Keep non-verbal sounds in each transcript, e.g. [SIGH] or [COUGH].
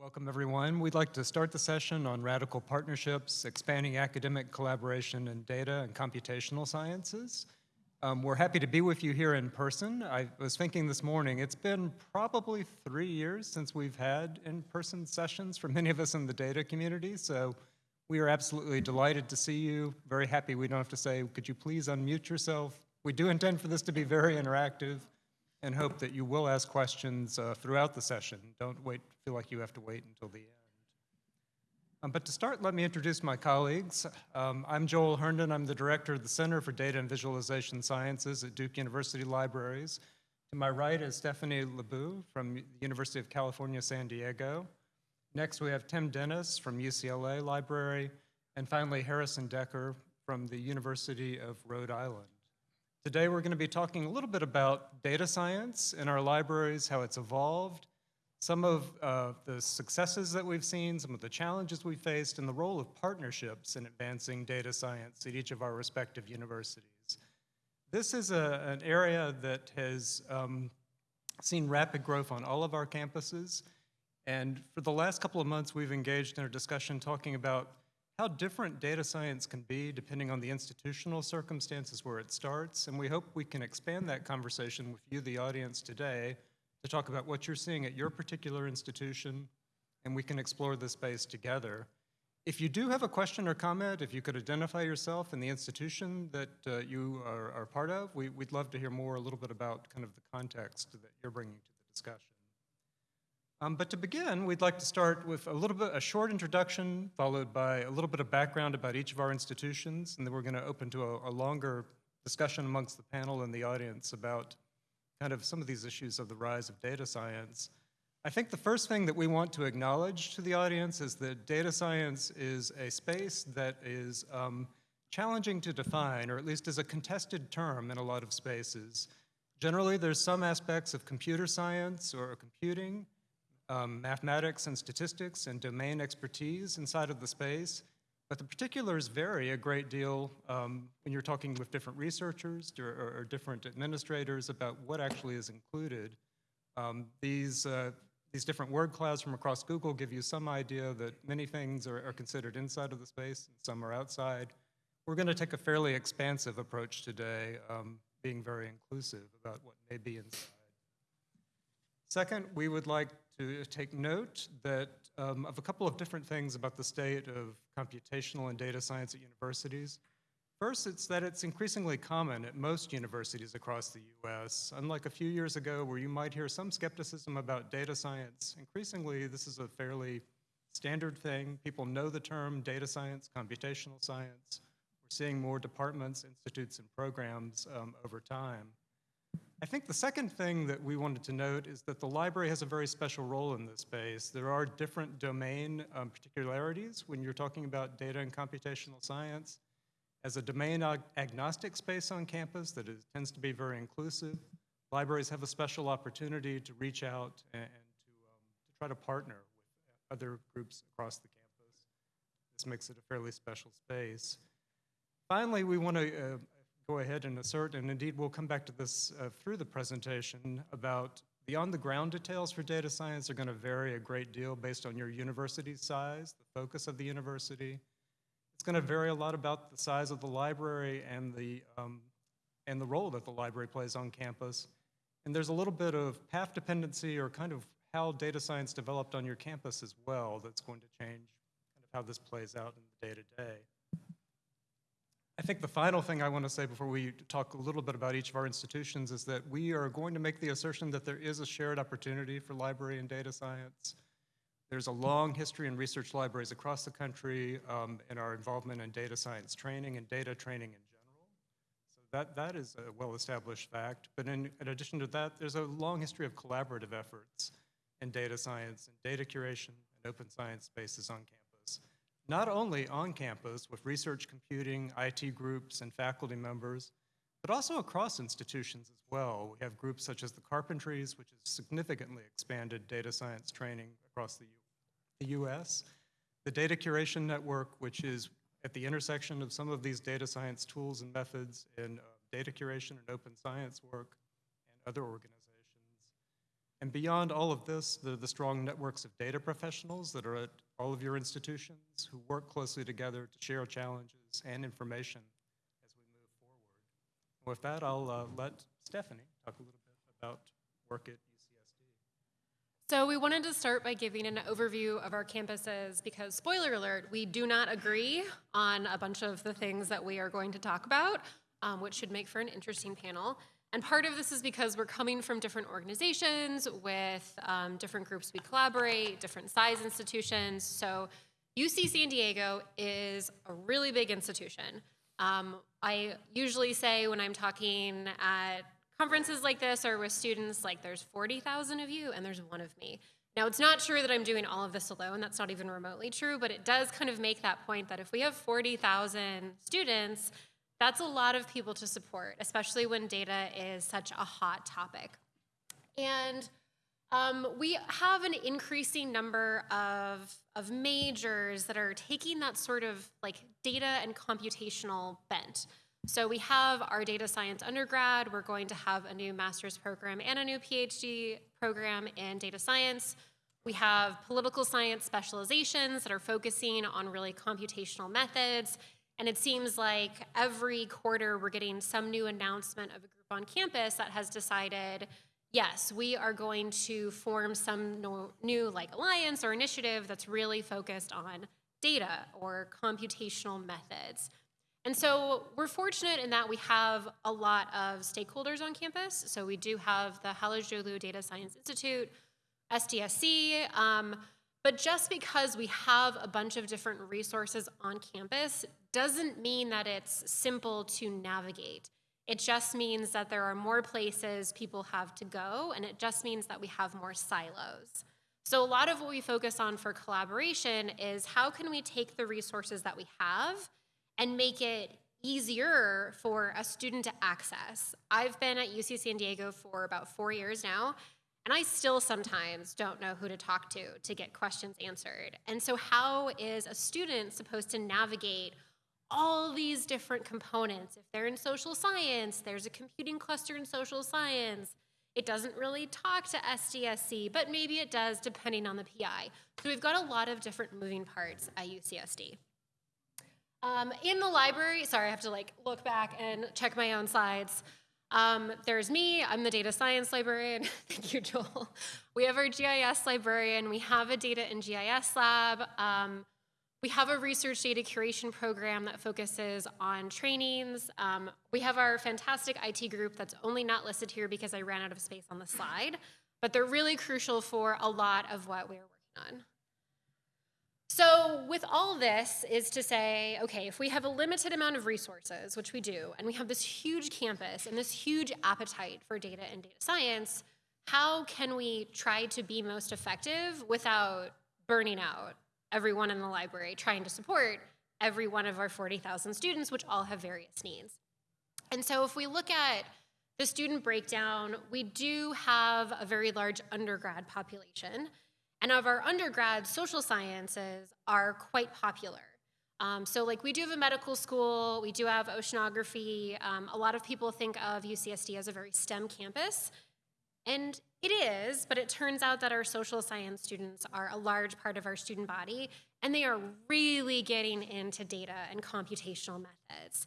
Welcome, everyone. We'd like to start the session on radical partnerships, expanding academic collaboration in data and computational sciences. Um, we're happy to be with you here in person. I was thinking this morning, it's been probably three years since we've had in-person sessions for many of us in the data community, so we are absolutely delighted to see you. Very happy we don't have to say, could you please unmute yourself? We do intend for this to be very interactive and hope that you will ask questions uh, throughout the session. Don't wait, feel like you have to wait until the end. Um, but to start, let me introduce my colleagues. Um, I'm Joel Herndon. I'm the director of the Center for Data and Visualization Sciences at Duke University Libraries. To my right is Stephanie Labou from the University of California, San Diego. Next, we have Tim Dennis from UCLA Library. And finally, Harrison Decker from the University of Rhode Island. Today we're going to be talking a little bit about data science in our libraries, how it's evolved, some of uh, the successes that we've seen, some of the challenges we faced, and the role of partnerships in advancing data science at each of our respective universities. This is a, an area that has um, seen rapid growth on all of our campuses, and for the last couple of months we've engaged in a discussion talking about how different data science can be depending on the institutional circumstances where it starts, and we hope we can expand that conversation with you, the audience, today to talk about what you're seeing at your particular institution, and we can explore this space together. If you do have a question or comment, if you could identify yourself and the institution that uh, you are, are, part of, we, would love to hear more a little bit about kind of the context that you're bringing to the discussion. Um, but to begin, we'd like to start with a little bit, a short introduction, followed by a little bit of background about each of our institutions, and then we're going to open to a, a longer discussion amongst the panel and the audience about kind of some of these issues of the rise of data science. I think the first thing that we want to acknowledge to the audience is that data science is a space that is um, challenging to define, or at least is a contested term in a lot of spaces. Generally, there's some aspects of computer science or computing um, mathematics and statistics and domain expertise inside of the space, but the particulars vary a great deal um, when you're talking with different researchers or, or, or, different administrators about what actually is included. Um, these, uh, these different word clouds from across Google give you some idea that many things are, are considered inside of the space and some are outside. We're going to take a fairly expansive approach today, um, being very inclusive about what may be inside. Second, we would like to take note that um, of a couple of different things about the state of computational and data science at universities. First, it's that it's increasingly common at most universities across the US. Unlike a few years ago where you might hear some skepticism about data science, increasingly this is a fairly standard thing. People know the term data science, computational science. We're seeing more departments, institutes, and programs um, over time. I think the second thing that we wanted to note is that the library has a very special role in this space. There are different domain um, particularities when you're talking about data and computational science. As a domain ag agnostic space on campus that is, tends to be very inclusive, libraries have a special opportunity to reach out and, and to, um, to try to partner with other groups across the campus. This makes it a fairly special space. Finally, we want to uh, go ahead and assert, and indeed we'll come back to this uh, through the presentation, about the on-the-ground details for data science are going to vary a great deal based on your university size, the focus of the university. It's going to vary a lot about the size of the library and the, um, and the role that the library plays on campus. And there's a little bit of path dependency or kind of how data science developed on your campus as well that's going to change kind of how this plays out in the day-to-day. day to day I think the final thing I want to say before we talk a little bit about each of our institutions is that we are going to make the assertion that there is a shared opportunity for library and data science. There's a long history in research libraries across the country um, in our involvement in data science training and data training in general. So that, that is a well-established fact. But in, in addition to that, there's a long history of collaborative efforts in data science and data curation and open science spaces on campus not only on campus with research computing, IT groups, and faculty members, but also across institutions as well. We have groups such as the Carpentries, which has significantly expanded data science training across the, U the US. The Data Curation Network, which is at the intersection of some of these data science tools and methods in uh, data curation and open science work and other organizations. And beyond all of this, the, the strong networks of data professionals that are at all of your institutions who work closely together to share challenges and information as we move forward. With that, I'll uh, let Stephanie talk a little bit about work at UCSD. So we wanted to start by giving an overview of our campuses because, spoiler alert, we do not agree on a bunch of the things that we are going to talk about, um, which should make for an interesting panel. And part of this is because we're coming from different organizations with um, different groups we collaborate, different size institutions. So UC San Diego is a really big institution. Um, I usually say when I'm talking at conferences like this or with students, like there's 40,000 of you and there's one of me. Now, it's not true that I'm doing all of this alone. That's not even remotely true, but it does kind of make that point that if we have 40,000 students, that's a lot of people to support, especially when data is such a hot topic. And um, we have an increasing number of, of majors that are taking that sort of like data and computational bent. So we have our data science undergrad. We're going to have a new master's program and a new PhD program in data science. We have political science specializations that are focusing on really computational methods and it seems like every quarter we're getting some new announcement of a group on campus that has decided, yes, we are going to form some no, new like alliance or initiative that's really focused on data or computational methods. And so we're fortunate in that we have a lot of stakeholders on campus. So we do have the Halıcıoğlu Data Science Institute, SDSC, um, but just because we have a bunch of different resources on campus doesn't mean that it's simple to navigate. It just means that there are more places people have to go, and it just means that we have more silos. So, a lot of what we focus on for collaboration is how can we take the resources that we have and make it easier for a student to access. I've been at UC San Diego for about four years now, and I still sometimes don't know who to talk to to get questions answered. And so, how is a student supposed to navigate all these different components? If they're in social science, there's a computing cluster in social science. It doesn't really talk to SDSC, but maybe it does depending on the PI. So, we've got a lot of different moving parts at UCSD. Um, in the library, sorry, I have to like look back and check my own slides. Um, there's me, I'm the data science librarian. [LAUGHS] Thank you, Joel. We have our GIS librarian, we have a data and GIS lab. Um, we have a research data curation program that focuses on trainings. Um, we have our fantastic IT group that's only not listed here because I ran out of space on the slide, but they're really crucial for a lot of what we're working on. So, with all this, is to say, okay, if we have a limited amount of resources, which we do, and we have this huge campus and this huge appetite for data and data science, how can we try to be most effective without burning out everyone in the library trying to support every one of our 40,000 students, which all have various needs? And so, if we look at the student breakdown, we do have a very large undergrad population. And of our undergrad, social sciences are quite popular. Um, so, like, we do have a medical school, we do have oceanography. Um, a lot of people think of UCSD as a very STEM campus, and it is, but it turns out that our social science students are a large part of our student body, and they are really getting into data and computational methods.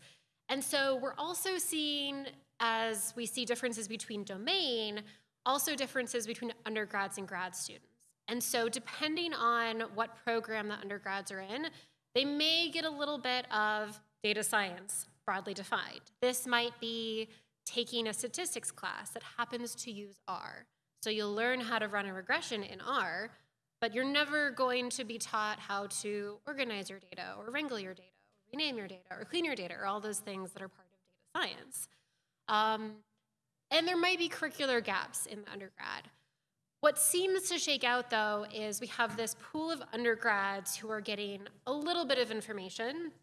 And so, we're also seeing, as we see differences between domain, also differences between undergrads and grad students. And so, depending on what program the undergrads are in, they may get a little bit of data science, broadly defined. This might be taking a statistics class that happens to use R. So, you'll learn how to run a regression in R, but you're never going to be taught how to organize your data or wrangle your data or rename your data or clean your data or all those things that are part of data science. Um, and there might be curricular gaps in the undergrad. What seems to shake out, though, is we have this pool of undergrads who are getting a little bit of information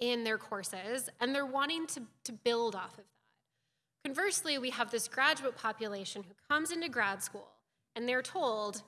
in their courses, and they're wanting to, to build off of that. Conversely, we have this graduate population who comes into grad school, and they're told,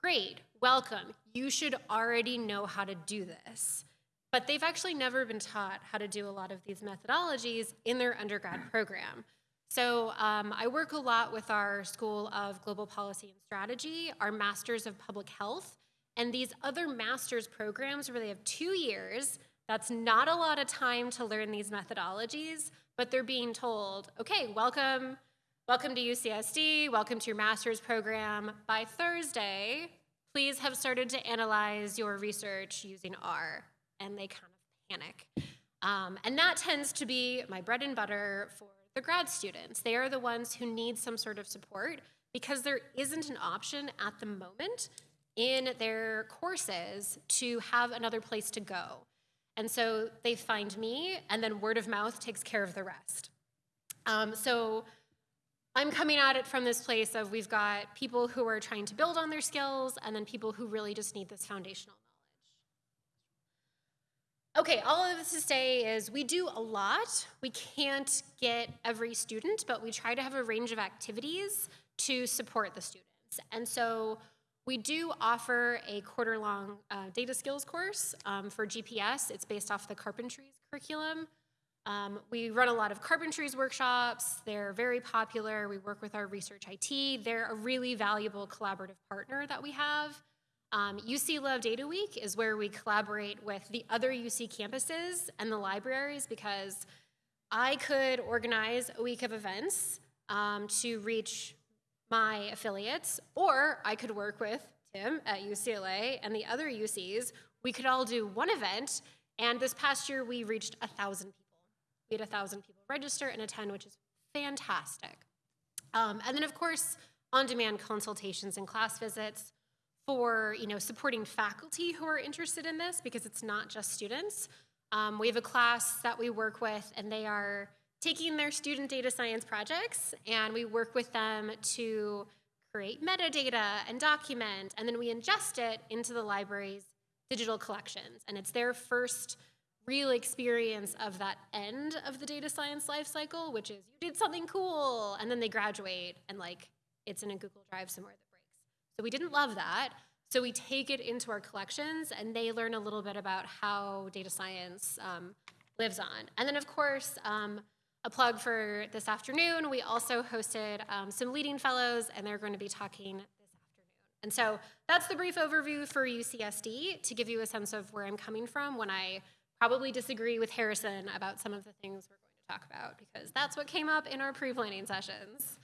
great, welcome, you should already know how to do this. But they've actually never been taught how to do a lot of these methodologies in their undergrad program. So um, I work a lot with our School of Global Policy and Strategy, our Masters of Public Health, and these other master's programs where they have two years. That's not a lot of time to learn these methodologies, but they're being told, okay, welcome, welcome to UCSD, welcome to your master's program. By Thursday, please have started to analyze your research using R. And they kind of panic. Um, and that tends to be my bread and butter for the grad students. They are the ones who need some sort of support because there isn't an option at the moment in their courses to have another place to go. And so they find me, and then word of mouth takes care of the rest. Um, so I'm coming at it from this place of we've got people who are trying to build on their skills, and then people who really just need this foundational knowledge. Okay, all of this to say is we do a lot. We can't get every student, but we try to have a range of activities to support the students. And so we do offer a quarter long uh, data skills course um, for GPS. It's based off the carpentries curriculum. Um, we run a lot of carpentries workshops. They're very popular. We work with our research IT. They're a really valuable collaborative partner that we have. Um, UC Love Data Week is where we collaborate with the other UC campuses and the libraries because I could organize a week of events um, to reach my affiliates, or I could work with Tim at UCLA and the other UCs. We could all do one event, and this past year we reached a thousand people. We had a thousand people register and attend, which is fantastic. Um, and then, of course, on-demand consultations and class visits for you know supporting faculty who are interested in this because it's not just students. Um, we have a class that we work with, and they are taking their student data science projects and we work with them to create metadata and document, and then we ingest it into the library's digital collections. And it's their first real experience of that end of the data science lifecycle, which is you did something cool, and then they graduate and like it's in a Google Drive somewhere that breaks. So we didn't love that. So we take it into our collections and they learn a little bit about how data science um, lives on. And then of course, um, a plug for this afternoon, we also hosted um, some leading fellows, and they're going to be talking this afternoon. And so that's the brief overview for UCSD to give you a sense of where I'm coming from when I probably disagree with Harrison about some of the things we're going to talk about, because that's what came up in our pre planning sessions.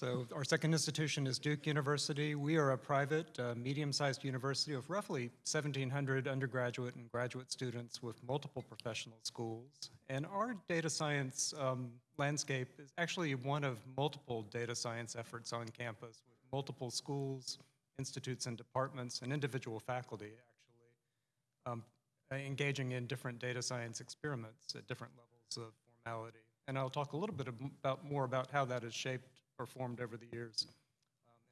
So our second institution is Duke University. We are a private, uh, medium-sized university of roughly 1,700 undergraduate and graduate students with multiple professional schools. And our data science um, landscape is actually one of multiple data science efforts on campus with multiple schools, institutes, and departments, and individual faculty, actually, um, engaging in different data science experiments at different levels of formality. And I'll talk a little bit about, more about how that has shaped performed over the years um,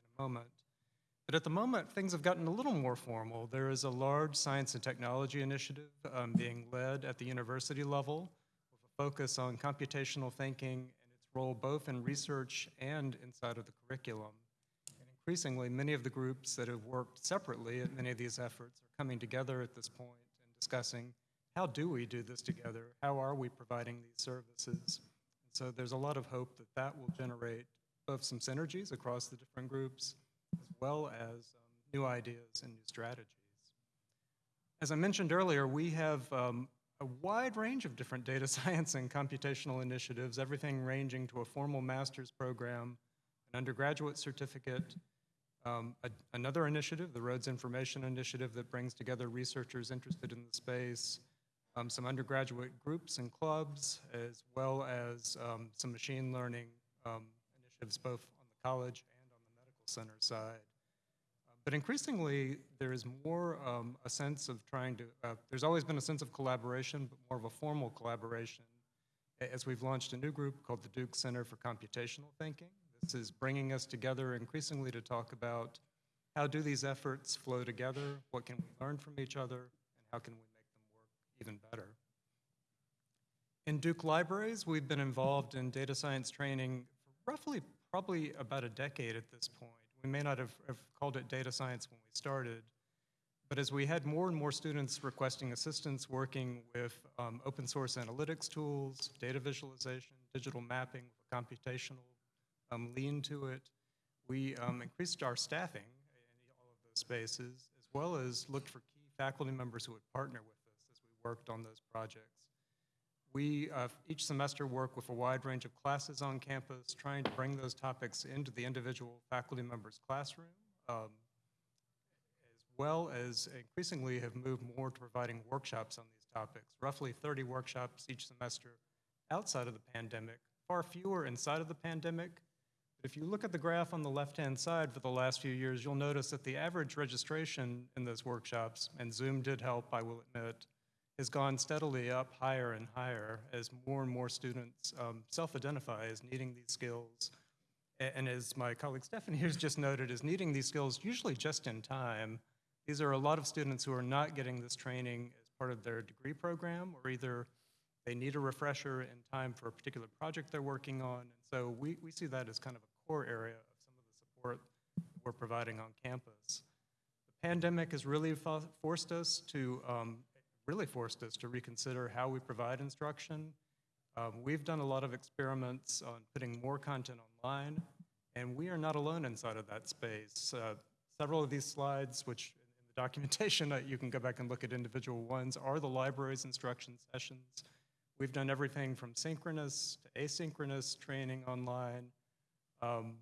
in a moment. But at the moment, things have gotten a little more formal. There is a large science and technology initiative um, being led at the university level with a focus on computational thinking and its role both in research and inside of the curriculum. And increasingly, many of the groups that have worked separately at many of these efforts are coming together at this point and discussing how do we do this together? How are we providing these services? And so there's a lot of hope that that will generate of some synergies across the different groups, as well as um, new ideas and new strategies. As I mentioned earlier, we have um, a wide range of different data [LAUGHS] science and computational initiatives, everything ranging to a formal master's program, an undergraduate certificate, um, a, another initiative, the Rhodes Information Initiative that brings together researchers interested in the space, um, some undergraduate groups and clubs, as well as um, some machine learning um, initiatives both on the college and on the medical center side. Uh, but increasingly, there is more um, a sense of trying to, uh, there's always been a sense of collaboration, but more of a formal collaboration as we've launched a new group called the Duke Center for Computational Thinking. This is bringing us together increasingly to talk about how do these efforts flow together, what can we learn from each other, and how can we make them work even better. In Duke Libraries, we've been involved in data science training roughly probably about a decade at this point. We may not have, have, called it data science when we started, But as we had more and more students requesting assistance working with um, open source analytics tools, data visualization, digital mapping, computational um, lean to it, we um, increased our staffing in all of those spaces, as well as looked for key faculty members who would partner with us as we worked on those projects. We uh, each semester work with a wide range of classes on campus, trying to bring those topics into the individual faculty member's classroom, um, as well as increasingly have moved more to providing workshops on these topics. Roughly 30 workshops each semester outside of the pandemic, far fewer inside of the pandemic. But if you look at the graph on the left-hand side for the last few years, you'll notice that the average registration in those workshops, and Zoom did help, I will admit, has gone steadily up higher and higher as more and more students um, self-identify as needing these skills. A- And as my colleague Stephanie has just noted, is needing these skills usually just in time. These are a lot of students who are not getting this training as part of their degree program, or either they need a refresher in time for a particular project they're working on. And so we, we see that as kind of a core area of some of the support we're providing on campus. The pandemic has really fo- forced us to, um, really forced us to reconsider how we provide instruction. Um, we've done a lot of experiments on putting more content online, and we are not alone inside of that space. Uh, several of these slides, which in the documentation, [LAUGHS] uh, you can go back and look at individual ones, are the library's instruction sessions. We've done everything from synchronous to asynchronous training online. Um,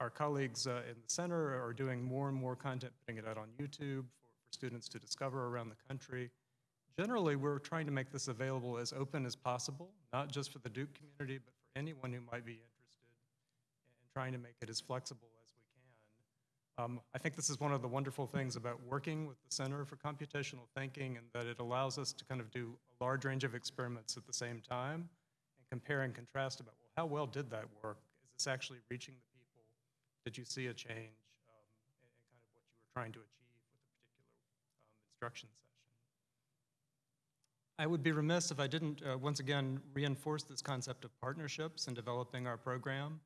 our colleagues uh, in the center are doing more and more content, putting it out on YouTube for, for students to discover around the country. Generally, we're trying to make this available as open as possible, not just for the Duke community, but for anyone who might be interested, and trying to make it as flexible as we can. Um, I think this is one of the wonderful things about working with the Center for Computational Thinking, and that it allows us to kind of do a large range of experiments at the same time and compare and contrast about, well, how well did that work? Is this actually reaching the people? Did you see a change um, in, in kind of what you were trying to achieve with a particular um, instruction session? I would be remiss if I didn't, uh, once again, reinforce this concept of partnerships in developing our program.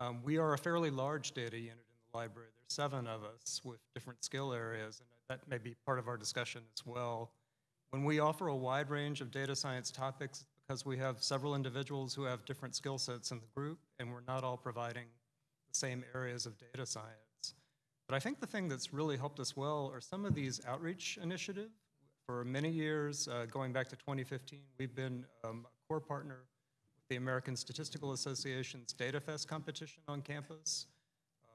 Um, we are a fairly large data unit in the library. There's seven of us with different skill areas, and that may be part of our discussion as well. When we offer a wide range of data science topics, because we have several individuals who have different skill sets in the group, and we're not all providing the same areas of data science. But I think the thing that's really helped us well are some of these outreach initiatives. For many years, uh, going back to 2015, we've been um, a core partner with the American Statistical Association's DataFest competition on campus.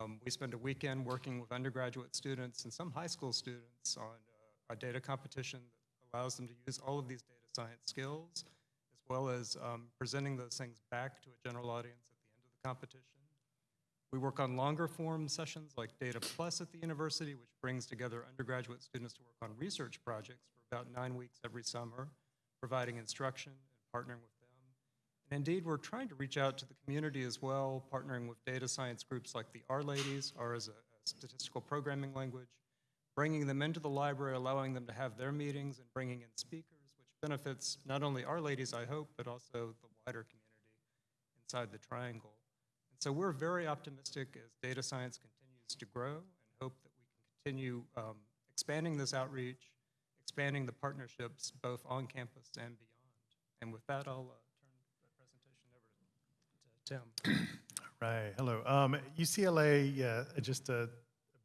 Um, we spend a weekend working with undergraduate students and some high school students on uh, a data competition that allows them to use all of these data science skills, as well as um, presenting those things back to a general audience at the end of the competition. We work on longer form sessions like Data Plus at the university, which brings together undergraduate students to work on research projects about nine weeks every summer, providing instruction and partnering with them. And indeed, we're trying to reach out to the community as well, partnering with data science groups like the R Ladies, R as a, a statistical programming language, bringing them into the library, allowing them to have their meetings and bringing in speakers, which benefits not only R Ladies, I hope, but also the wider community inside the triangle. And so we're very optimistic as data science continues to grow and hope that we can continue um, expanding this outreach, expanding the partnerships both on campus and beyond. And with that, I'll uh, turn the presentation over to, Tim. [CLEARS THROAT] Right, hello. Um, UCLA, yeah, just a, a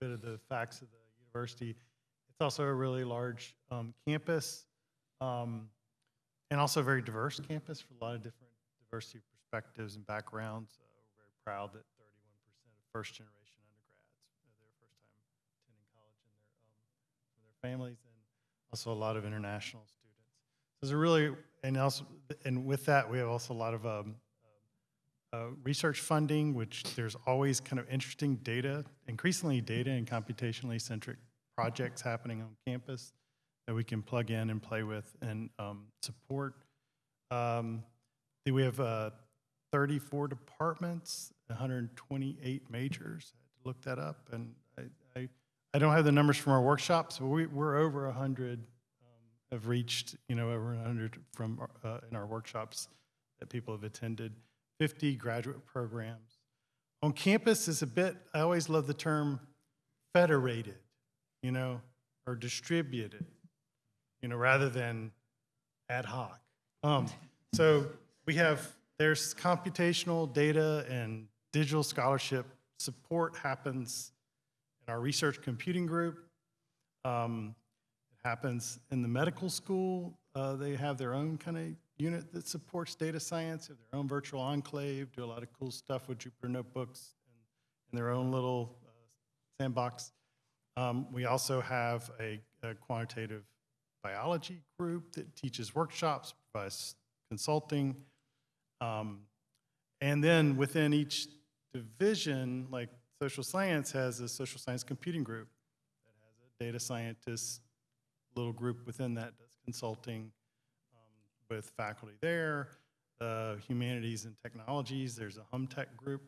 bit of the facts of the university. It's also a really large um, campus um, and also a very diverse campus for a lot of different diversity perspectives and backgrounds. Uh, we're very proud that 31% of first generation undergrads, their first time attending college and their, um, their families, also a lot of international students. So there's a really, and also, and with that, we have also a lot of um, uh, research funding, which there's always kind of interesting data, increasingly data and computationally centric projects happening on campus that we can plug in and play with and um, support. Um, we have uh, 34 departments, 128 majors. I had to look that up, and I, don't have the numbers from our workshops, but we, we're over 100 um, have reached, you know, over 100 from uh, in our workshops that people have attended. 50 graduate programs. On campus is a bit, I always love the term federated, you know, or distributed, you know, rather than ad hoc. Um, so we have, there's computational data and digital scholarship support happens in our research computing group. Um, it happens in the medical school. Uh, they have their own kind of unit that supports data science, have their own virtual enclave, do a lot of cool stuff with Jupyter notebooks and, and their own little uh, sandbox. Um, we also have a, a quantitative biology group that teaches workshops, provides consulting. Um, and then within each division, like social science has a social science computing group that has a data scientist little group within that does consulting um, with faculty there. Uh, humanities and technologies, there's a hum tech group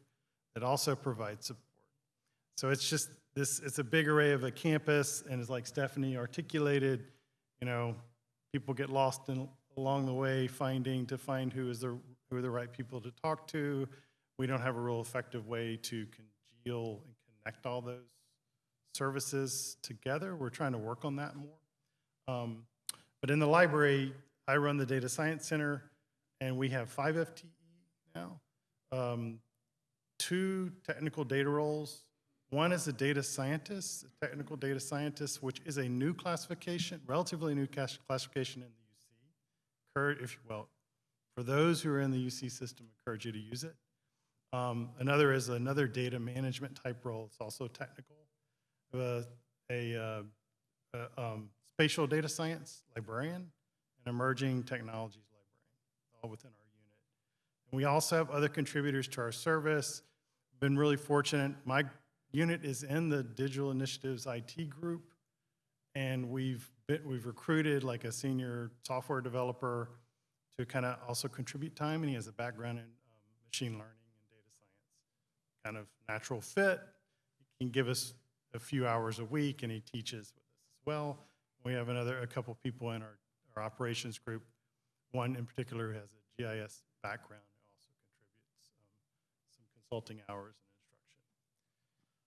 that also provides support. So it's just this, it's a big array of a campus, and it's like Stephanie articulated, you know, people get lost in, along the way finding to find who is the who are the right people to talk to. We don't have a real effective way to and connect all those services together. We're trying to work on that more. Um, but in the library, I run the data science center, and we have five FTE now, um, two technical data roles. One is a data scientist, a technical data scientist, which is a new classification, relatively new classification in the UC. If well, for those who are in the UC system, encourage you to use it. Um, another is another data management type role. It's also technical. Uh, a um, spatial data science librarian and emerging technologies librarian, all within our unit. And we also have other contributors to our service. Been really fortunate. My unit is in the Digital Initiatives IT group, and we've been, we've recruited like a senior software developer to kind of also contribute time, and he has a background in um, machine learning. Kind of natural fit. He can give us a few hours a week, and he teaches with us as well. We have another, a couple people in our, our operations group. One in particular who has a GIS background who also contributes um, some consulting hours and instruction.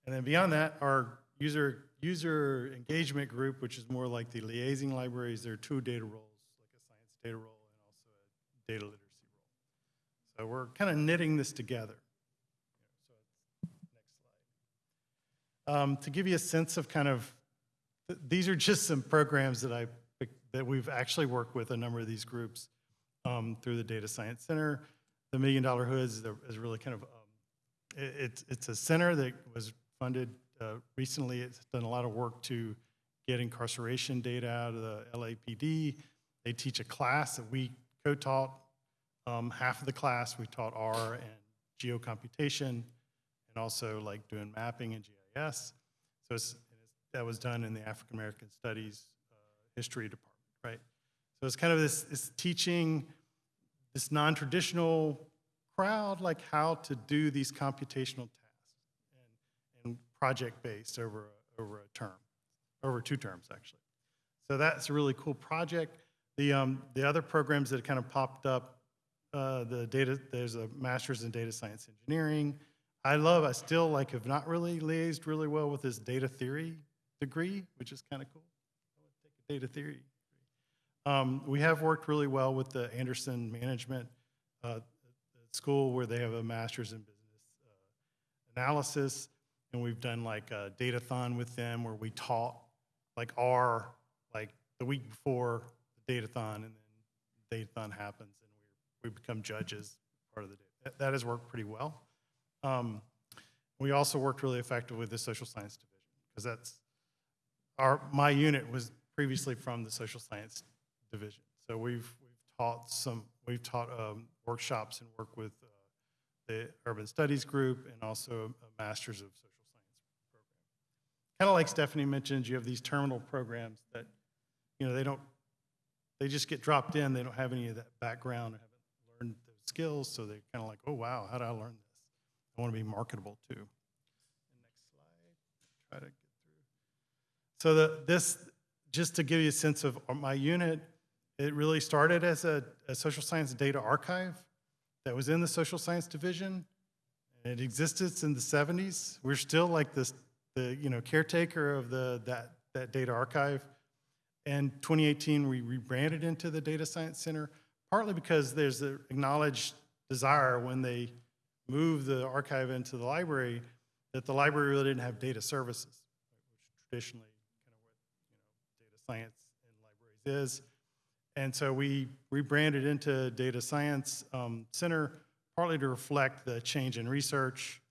And then beyond that, our user user engagement group, which is more like the liaising libraries, there are two data roles, like a science data role and also a data literacy role. So we're kind of knitting this together. Um, to give you a sense of kind of th- these are just some programs that I that we've actually worked with a number of these groups um, through the Data Science Center. The Million Dollar the- is really kind of um, it, it's it's a center that was funded uh, recently. It's done a lot of work to get incarceration data out of the LAPD. They teach a class that we co-taught. Um, half of the class we taught R and geocomputation, and also like doing mapping and GIS. So it's, that was done in the African American Studies uh, History Department, right? So it's kind of this, this teaching this non-traditional crowd like how to do these computational tasks and, and project-based over a, over a term, over two terms actually. So that's a really cool project. The um, the other programs that kind of popped up, uh, the data there's a master's in data science engineering. I love. I still like have not really liaised really well with this data theory degree, which is kind of cool. Data theory. Um, we have worked really well with the Anderson Management uh, School where they have a master's in business uh, analysis, and we've done like a datathon with them where we taught like R like the week before the datathon, and then the datathon happens, and we we become judges part of the day. That has worked pretty well. Um, we also worked really effectively with the social science division because that's our my unit was previously from the social science division. So we've we've taught some we've taught um, workshops and work with uh, the urban studies group and also a master's of social science program. Kind of like Stephanie mentioned, you have these terminal programs that you know they don't they just get dropped in. They don't have any of that background or haven't learned those skills, so they're kind of like, oh wow, how did I learn this? I want to be marketable too. Next slide. Try to get through. So the, this, just to give you a sense of my unit, it really started as a, a social science data archive that was in the social science division. It existed in the 70s. We're still like this, the you know caretaker of the that that data archive. And 2018, we rebranded into the Data Science Center, partly because there's an acknowledged desire when they moved the archive into the library that the library really didn't have data services, which traditionally kind of what you know, data science in libraries is. And so we rebranded into Data Science um, Center, partly to reflect the change in research,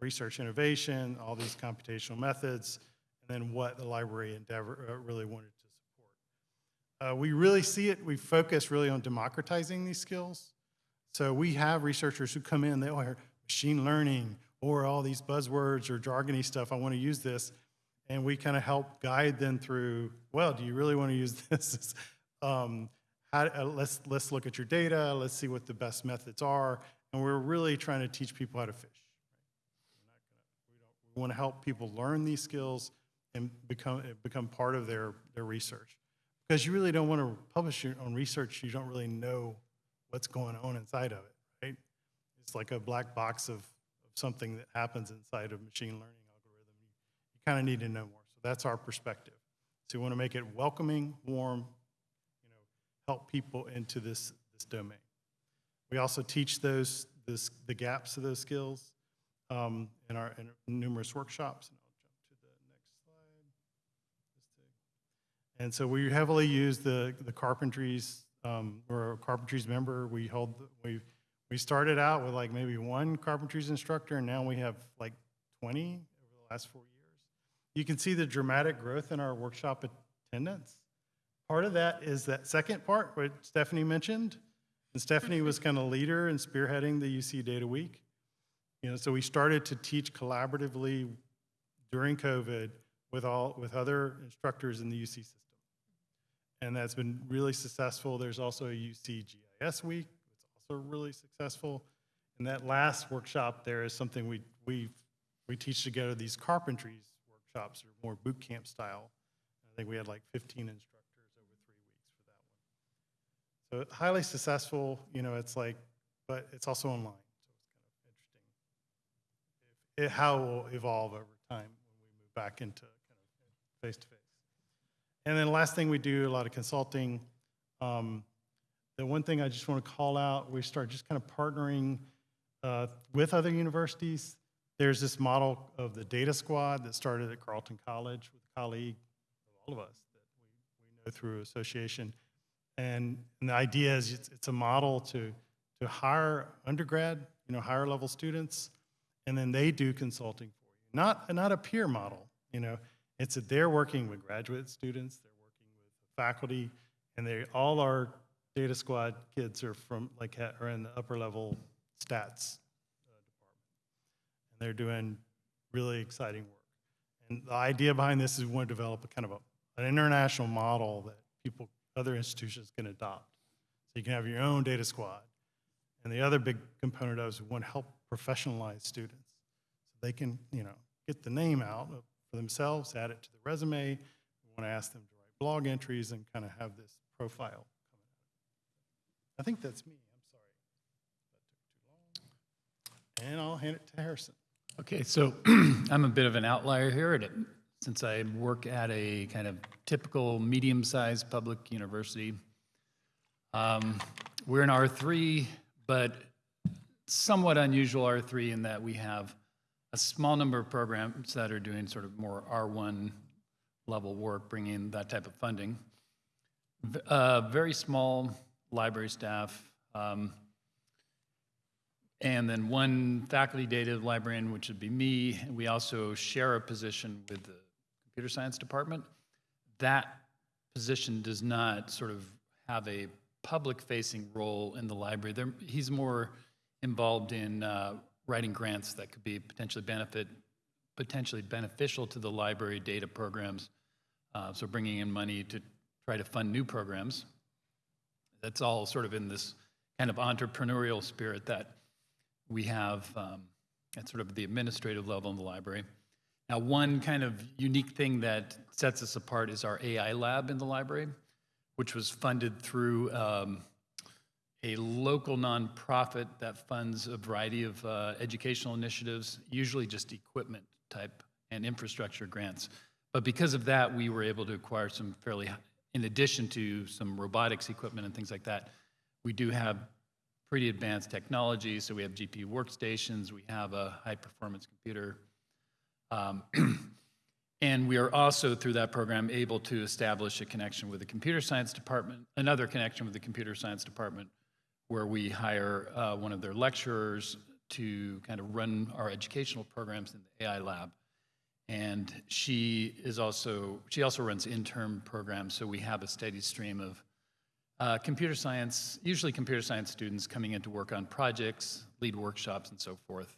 research innovation, all these computational methods, and then what the library endeavor uh, really wanted to support. Uh, we really see it, we focus really on democratizing these skills. So we have researchers who come in, they all hear machine learning or all these buzzwords or jargony stuff, I want to use this. And we kind of help guide them through, well, do you really want to use [LAUGHS] this? um, how, uh, let's, let's look at your data, let's see what the best methods are. And we're really trying to teach people how to fish. We want to help people learn these skills and become, become part of their, their research. Because you really don't want to publish your own research, you don't really know what's going on inside of it, right? It's like a black box of, of something that happens inside of machine learning algorithm. You, you kind of need to know more. So that's our perspective. So we want to make it welcoming, warm, you know, help people into this, this domain. We also teach those, this, the gaps of those skills um, in our in numerous workshops. And I'll jump to the next slide. And so we heavily use the, the carpentries, um, we're a carpentries member. We hold, we, we started out with like maybe one carpentries instructor and now we have like 20 over the last four years. You can see the dramatic growth in our workshop attendance. Part of that is that second part, what Stephanie mentioned. And Stephanie was kind of leader in spearheading the UC Data Week. You know, so we started to teach collaboratively during COVID with all, with other instructors in the UC system. And that's been really successful. There's also a UC GIS week. It's also really successful. And that last workshop there is something we, we, we teach together these carpentries workshops or more boot camp style. I think we had like 15 instructors over three weeks for that one. So highly successful, you know, it's like, but it's also online. So it's kind of interesting if, how it will evolve over time when we move back into kind of face to face. And then last thing we do a lot of consulting. Um, the one thing I just want to call out, we start just kind of partnering uh, with other universities. There's this model of the data squad that started at Carleton College with a colleague of all of us that we, we know through association. And, and the idea is it's, it's a model to, to hire undergrad, you know, higher level students, and then they do consulting for you. Not, not a peer model, you know. It's that they're working with graduate students, they're working with faculty, and they, all our data squad kids are from, like, are in the upper level stats uh, department. And they're doing really exciting work. And the idea behind this is we want to develop a kind of a, an international model that people, other institutions can adopt. So you can have your own data squad. And the other big component of it is we want to help professionalize students. So they can, you know, get the name out of- for themselves, add it to the resume. We want to ask them to write blog entries and kind of have this profile coming out. I think that's me. I'm sorry. And I'll hand it to Harrison. Okay, so [CLEARS THROAT] I'm a bit of an outlier here, at it- since I work at a kind of typical medium-sized public university. Um, We're in R3, but somewhat unusual R3 in that we have a small number of programs that are doing sort of more R1 level work, bringing that type of funding. Uh, Very small library staff, um, and then one faculty data librarian, which would be me. We also share a position with the computer science department. That position does not sort of have a public-facing role in the library. There, he's more involved in uh, writing grants that could be potentially benefit, potentially beneficial to the library data programs. Uh, so bringing in money to try to fund new programs. That's all sort of in this kind of entrepreneurial spirit that we have um, at sort of the administrative level in the library. Now, one kind of unique thing that sets us apart is our AI lab in the library, which was funded through um, a local nonprofit that funds a variety of uh, educational initiatives, usually just equipment type and infrastructure grants. But because of that, we were able to acquire some fairly, in addition to some robotics equipment and things like that, we do have pretty advanced technology. So we have GPU workstations, we have a high-performance computer. Um, [CLEARS THROAT] And we are also, through that program, able to establish a connection with the computer science department, another connection with the computer science department, where we hire uh, one of their lecturers to kind of run our educational programs in the AI lab. And she is also, she also runs intern programs, so we have a steady stream of uh, computer science, usually computer science students coming in to work on projects, lead workshops, and so forth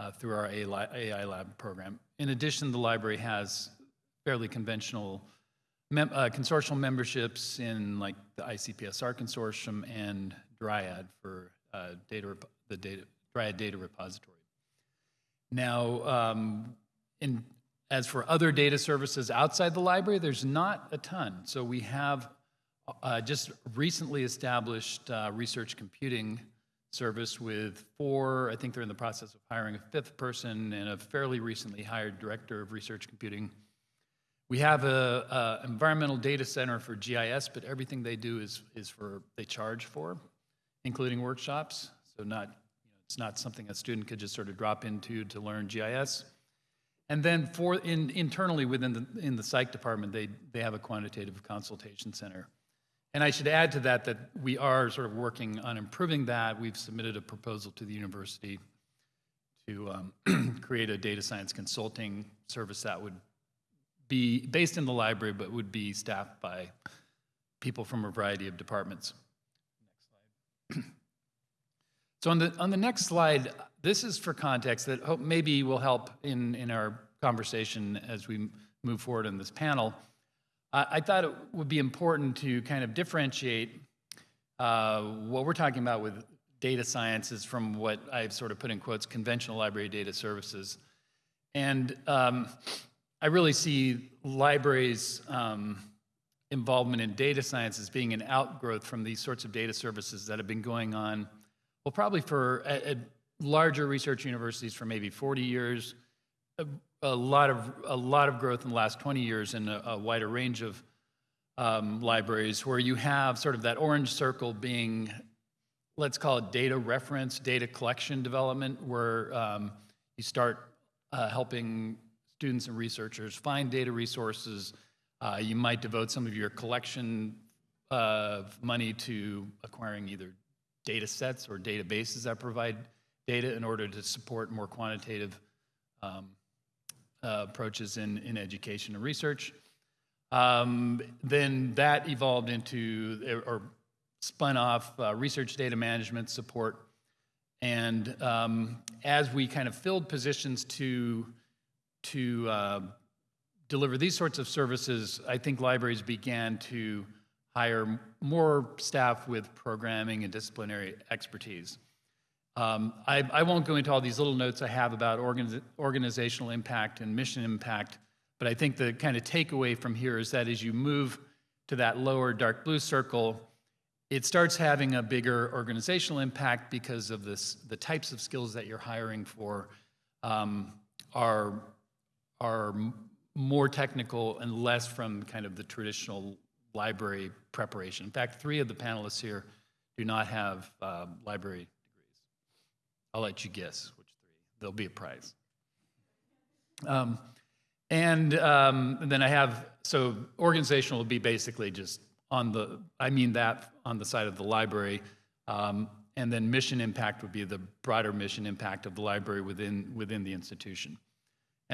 uh, through our AI AI lab program. In addition, the library has fairly conventional mem- uh, consortial memberships in like the ICPSR consortium and Dryad for uh, data, the data, Dryad Data Repository. Now, um, in, as for other data services outside the library, there's not a ton. So we have uh, just recently established uh, research computing service with four, I think they're in the process of hiring a fifth person and a fairly recently hired director of research computing. We have a, a environmental data center for GIS, but everything they do is, is for, they charge for, including workshops. So not, you know, it's not something a student could just sort of drop into to learn GIS. And then for, in, internally within the, in the psych department, they, they have a quantitative consultation center. And I should add to that that we are sort of working on improving that. We've submitted a proposal to the university to um, [CLEARS THROAT] create a data science consulting service that would be based in the library, but would be staffed by people from a variety of departments. Next [CLEARS THROAT] slide. So on the, on the next slide, this is for context that hope maybe will help in, in our conversation as we move forward in this panel. I, I thought it would be important to kind of differentiate uh, what we're talking about with data sciences from what I've sort of put in quotes conventional library data services. And um, I really see libraries' um, involvement in data science as being an outgrowth from these sorts of data services that have been going on, well, probably for at, at larger research universities for maybe 40 years, a, a, lot of a lot of growth in the last 20 years in a, a wider range of um, libraries, where you have sort of that orange circle being, let's call it data reference, data collection development, where um, you start uh, helping students and researchers find data resources. Uh, you might devote some of your collection of money to acquiring either data sets or databases that provide data in order to support more quantitative um, uh, approaches in, in education and research. Um, then that evolved into or spun off uh, research data management support. And um, as we kind of filled positions to, to uh, deliver these sorts of services, I think libraries began to hire more staff with programming and disciplinary expertise. Um, I, I, won't go into all these little notes I have about organiz organizational impact and mission impact, but I think the kind of takeaway from here is that as you move to that lower dark blue circle, it starts having a bigger organizational impact because of this, the types of skills that you're hiring for um, are, are more technical and less from kind of the traditional library preparation. In fact, three of the panelists here do not have uh, library degrees. I'll let you guess which three. There'll be a prize. Um, and, um, and then I have, so organizational will be basically just on the, I mean that on the side of the library. Um, and then mission impact would be the broader mission impact of the library within, within the institution.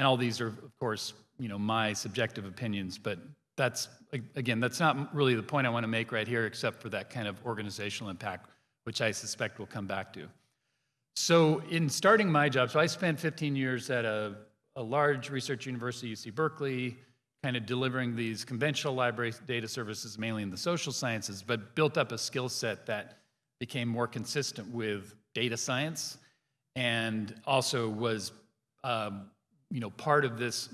And all these are, of course, you know, my subjective opinions, but that's, again, that's not really the point I want to make right here, except for that kind of organizational impact, which I suspect we'll come back to. So in starting my job, so I spent 15 years at a, a large research university, UC Berkeley, kind of delivering these conventional library data services, mainly in the social sciences, but built up a skill set that became more consistent with data science and also was, um, you know, part of this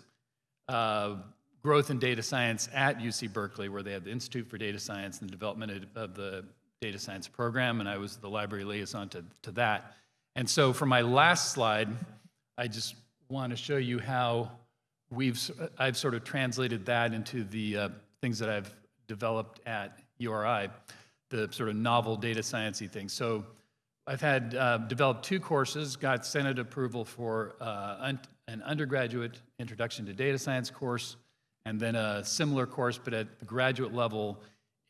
uh, growth in data science at UC Berkeley, where they have the Institute for Data Science and the development of the data science program, and I was the library liaison to, to that. And so for my last slide, I just want to show you how we've, I've sort of translated that into the uh, things that I've developed at URI, the sort of novel data sciencey things. So I've had uh, developed two courses, got Senate approval for uh, an undergraduate introduction to data science course, and then a similar course, but at the graduate level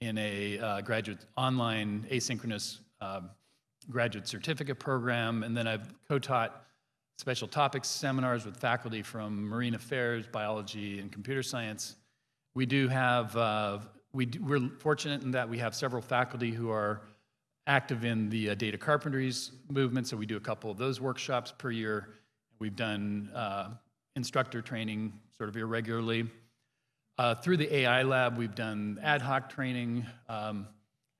in a uh, graduate online asynchronous um, graduate certificate program. And then I've co-taught special topics seminars with faculty from marine affairs, biology, and computer science. We do have, uh, we do, we're fortunate in that we have several faculty who are active in the uh, data carpentries movement, so we do a couple of those workshops per year. We've done uh, instructor training sort of irregularly. Uh, through the AI lab, we've done ad hoc training um,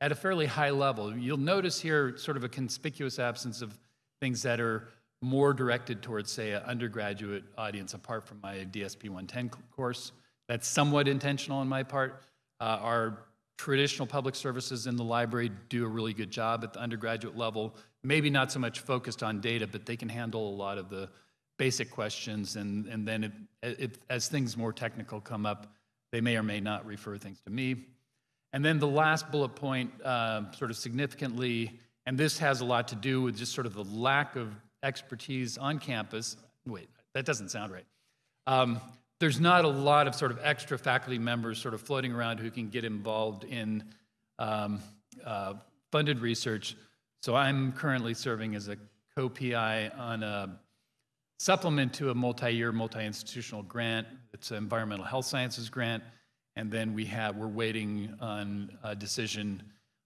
at a fairly high level. You'll notice here sort of a conspicuous absence of things that are more directed towards, say, an undergraduate audience, apart from my DSP 110 course. That's somewhat intentional on my part. Uh, our traditional public services in the library do a really good job at the undergraduate level. Maybe not so much focused on data, but they can handle a lot of the basic questions. And, and then if, if, as things more technical come up, they may or may not refer things to me. And then the last bullet point, uh, sort of significantly, and this has a lot to do with just sort of the lack of expertise on campus. Wait, that doesn't sound right. Um, there's not a lot of sort of extra faculty members sort of floating around who can get involved in um, uh, funded research. So I'm currently serving as a co-PI on a supplement to a multi-year, multi-institutional grant. It's an environmental health sciences grant. And then we have, we're waiting on a decision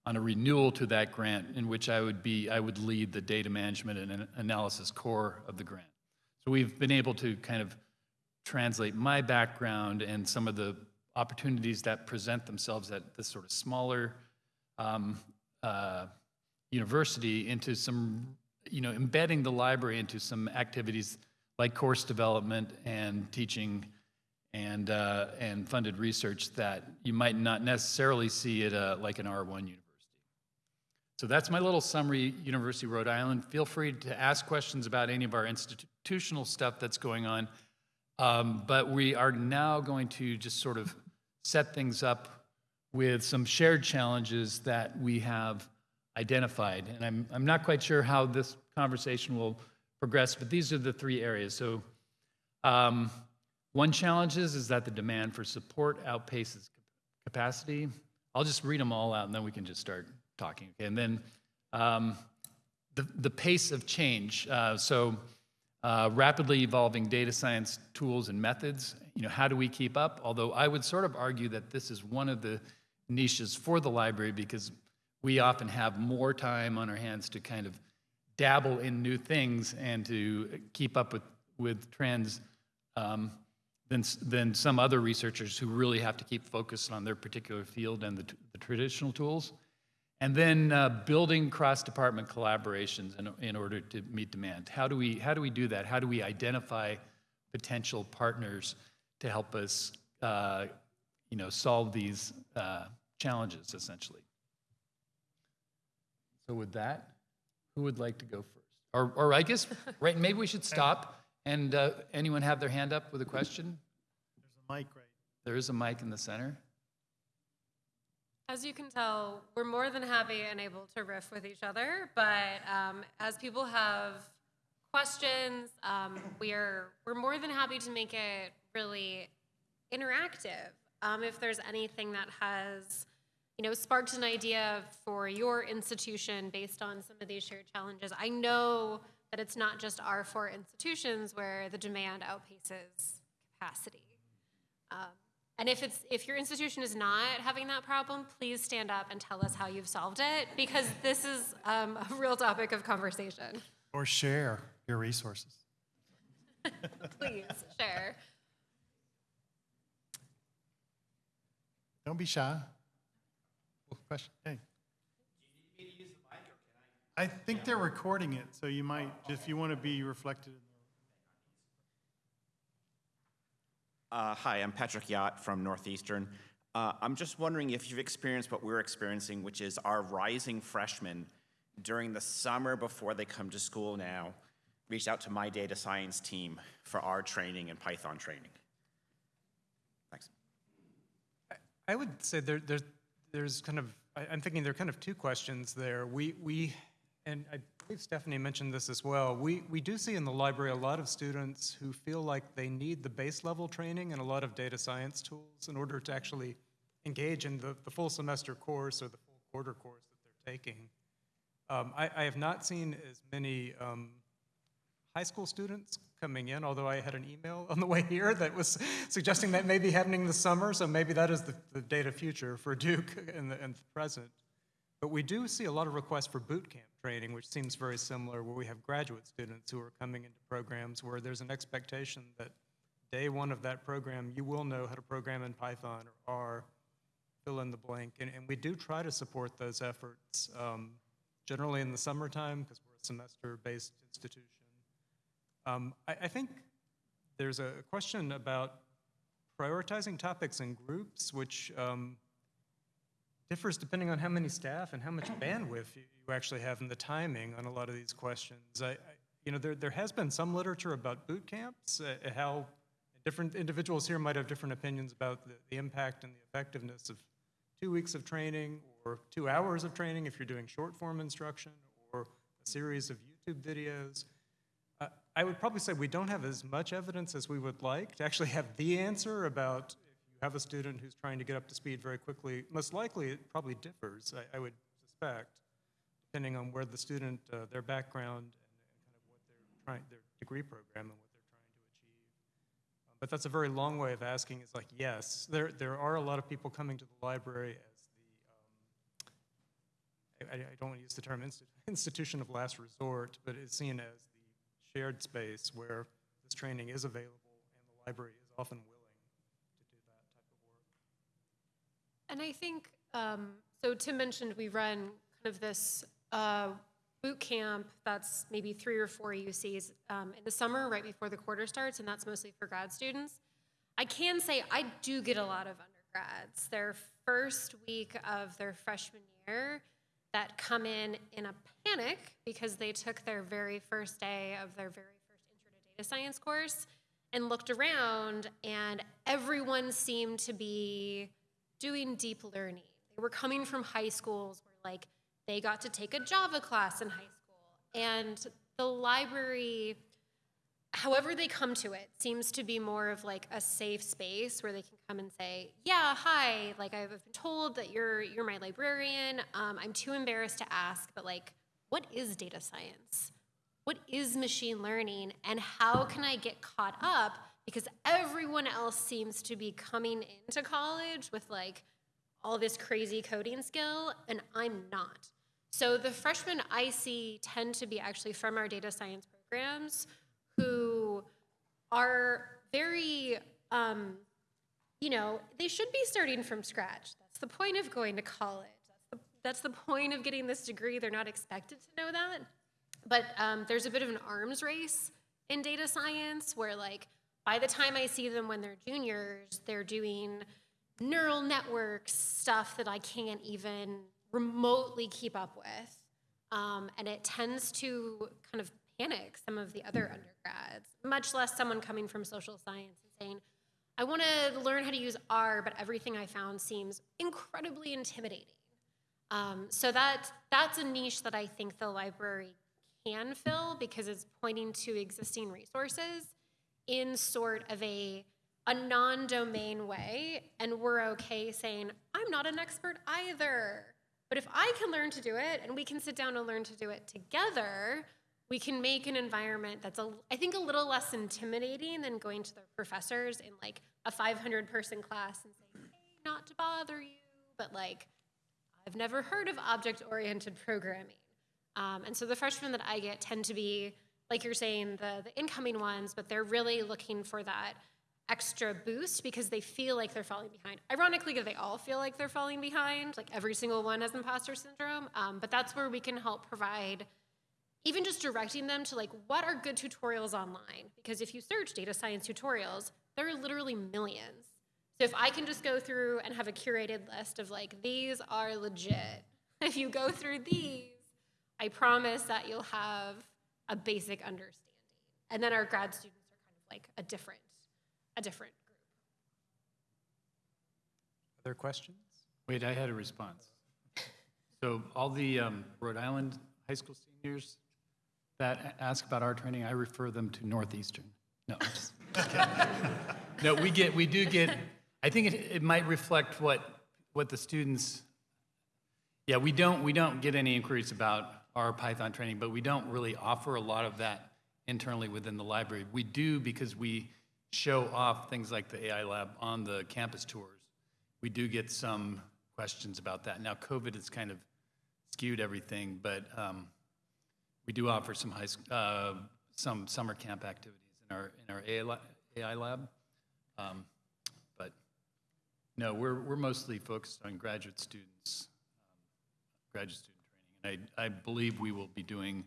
on a renewal to that grant in which I would be, I would lead the data management and analysis core of the grant. So we've been able to kind of translate my background and some of the opportunities that present themselves at this sort of smaller um, uh, university into some, you know, embedding the library into some activities like course development and teaching and, uh, and funded research that you might not necessarily see at a, like an R1 university. So that's my little summary, University of Rhode Island. Feel free to ask questions about any of our institutional stuff that's going on. Um, but we are now going to just sort of set things up with some shared challenges that we have identified. And I'm, I'm not quite sure how this conversation will progress, but these are the three areas. So um, one challenge is, is that the demand for support outpaces capacity. I'll just read them all out and then we can just start talking. Okay? And then um, the, the pace of change. Uh, so uh, rapidly evolving data science tools and methods. You know, how do we keep up? Although I would sort of argue that this is one of the niches for the library because we often have more time on our hands to kind of dabble in new things and to keep up with, with trends um, than, than some other researchers who really have to keep focused on their particular field and the, the traditional tools. And then uh, building cross-department collaborations in, in order to meet demand. How do we how do we do that? How do we identify potential partners to help us, uh, you know, solve these uh, challenges essentially? So with that, who would like to go first? Or, or I guess, [LAUGHS] right? Maybe we should stop and uh, anyone have their hand up with a question? There's a mic right. There is a mic in the center. As you can tell, we're more than happy and able to riff with each other, but um, as people have questions, um, we're we're more than happy to make it really interactive. Um, if there's anything that has, you know, sparked an idea for your institution based on some of these shared challenges, I know that it's not just our four institutions where the demand outpaces capacity. Um, and if it's if your institution is not having that problem, please stand up and tell us how you've solved it because this is um, a real topic of conversation. Or share your resources. [LAUGHS] Please share. Don't be shy. Question. Hey. I think they're recording it, so you might, if you want to be reflected. in Uh, Hi, I'm Patrick Yott from Northeastern. Uh, I'm just wondering if you've experienced what we're experiencing, which is our rising freshmen during the summer before they come to school now, reached out to my data science team for our training and Python training. Thanks. I would say there, there's, there's kind of, I, I'm thinking there are kind of two questions there. We, we, and I believe Stephanie mentioned this as well. We, we do see in the library a lot of students who feel like they need the base level training and a lot of data science tools in order to actually engage in the, the full semester course or the full quarter course that they're taking. Um, I, I have not seen as many um, high school students coming in, although I had an email [LAUGHS] on the way here that was suggesting that may be happening this summer, so maybe that is the, the data future for [LAUGHS] Duke in the, in the present. But we do see a lot of requests for boot camp training, which seems very similar, where we have graduate students who are coming into programs where there's an expectation that day one of that program, you will know how to program in Python or R, fill in the blank. And, and we do try to support those efforts, um, generally in the summertime, because we're a semester-based institution. Um, I, I think there's a question about prioritizing topics in groups, which um, differs depending on how many staff and how much bandwidth you you actually have and the timing on a lot of these questions. I, I, you know, there, there has been some literature about boot camps, uh, how different individuals here might have different opinions about the, the impact and the effectiveness of two weeks of training or two hours of training if you're doing short form instruction or a series of YouTube videos. I would probably say we don't have as much evidence as we would like to actually have the answer about if you have a student who's trying to get up to speed very quickly. Most likely, it probably differs, I, I would suspect, depending on where the student, uh, their background, and, kind of what they're trying, their degree program and what they're trying to achieve. Um, but that's a very long way of asking. Is like, yes, there there are a lot of people coming to the library as the um, I, I don't want to use the term insti- [LAUGHS] institution of last resort, but it's seen as shared space where this training is available and the library is often willing to do that type of work. And I think, um, so Tim mentioned we run kind of this uh, boot camp that's maybe three or four UCs um, in the summer, right before the quarter starts, and that's mostly for grad students. I can say I do get a lot of undergrads. Their first week of their freshman year that come in in a panic because they took their very first day of their very first intro to data science course and looked around, and everyone seemed to be doing deep learning. They were coming from high schools where, like, they got to take a Java class in high school. And the library, however they come to it, seems to be more of like a safe space where they can come and say, "Yeah, hi. Like I've been told that you're you're my librarian. Um, I'm too embarrassed to ask, but like, what is data science? What is machine learning? And how can I get caught up? Because everyone else seems to be coming into college with like all this crazy coding skill, and I'm not. So the freshmen I see tend to be actually from our data science programs who are very, um, you know, they should be starting from scratch. That's the point of going to college. That's the, that's the point of getting this degree. They're not expected to know that. But um, there's a bit of an arms race in data science where, like, by the time I see them when they're juniors, they're doing neural networks stuff that I can't even remotely keep up with. Um, and it tends to kind of some of the other undergrads, much less someone coming from social science and saying, I want to learn how to use R, but everything I found seems incredibly intimidating. Um, so that that's a niche that I think the library can fill because it's pointing to existing resources in sort of a a non-domain way, and we're okay saying I'm not an expert either. But if I can learn to do it, and we can sit down and learn to do it together, we can make an environment that's a, I think a little less intimidating than going to the professors in like a 500 person class and saying, hey, not to bother you, but like, I've never heard of object oriented programming. Um, and so the freshmen that I get tend to be, like you're saying, the, the incoming ones, but they're really looking for that extra boost because they feel like they're falling behind. Ironically, they all feel like they're falling behind, like every single one has imposter syndrome. Um, but that's where we can help provide, even just directing them to like what are good tutorials online. Because if you search data science tutorials, there are literally millions. So if I can just go through and have a curated list of like these are legit, [LAUGHS] if you go through these, I promise that you'll have a basic understanding. And then our grad students are kind of like a different a different group. Other questions? Wait, I had a response. So all the um, Rhode Island high school seniors that ask about our training, I refer them to Northeastern. No, just. [LAUGHS] No, we get, we do get, I think it, it might reflect what, what the students, yeah, we don't, we don't get any inquiries about our Python training, but we don't really offer a lot of that internally within the library. We do because we show off things like the AI lab on the campus tours. We do get some questions about that. Now, COVID has kind of skewed everything, but um, we do offer some high, uh, some summer camp activities in our, in our AI, lab. Um, But no, we're, we're mostly focused on graduate students, um, graduate student training. And I, I believe we will be doing